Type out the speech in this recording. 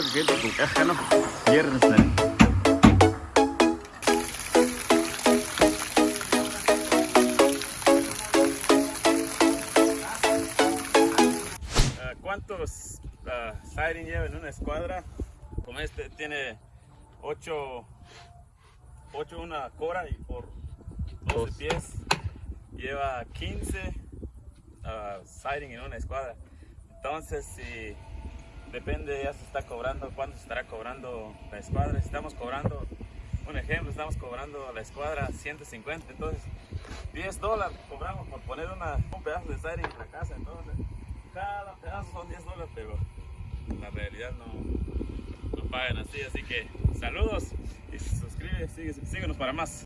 creo que con caja, ¿no? ¿no? Ah, ¿Cuántos uh, siding lleva en una escuadra? Como este tiene 8, 8 una cora y por 12 pies lleva 15 uh, siding en una escuadra. Entonces, si depende, ya se está cobrando, cuánto se estará cobrando la escuadra. Si estamos cobrando, un ejemplo, estamos cobrando la escuadra 150, entonces 10 dólares cobramos por poner un pedazo de siding en la casa. Entonces, cada pedazo son 10 dólares, pero la realidad no, no pagan así. Así que saludos y suscríbete, síguenos para más.